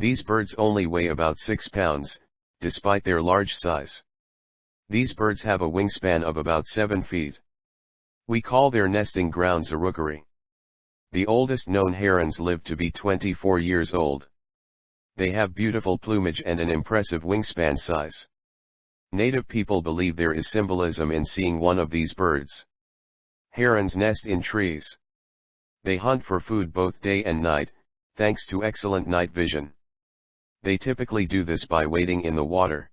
These birds only weigh about 6 pounds, despite their large size. These birds have a wingspan of about 7 feet. We call their nesting grounds a rookery. The oldest known herons live to be 24 years old. They have beautiful plumage and an impressive wingspan size. Native people believe there is symbolism in seeing one of these birds. Herons nest in trees. They hunt for food both day and night, thanks to excellent night vision. They typically do this by wading in the water.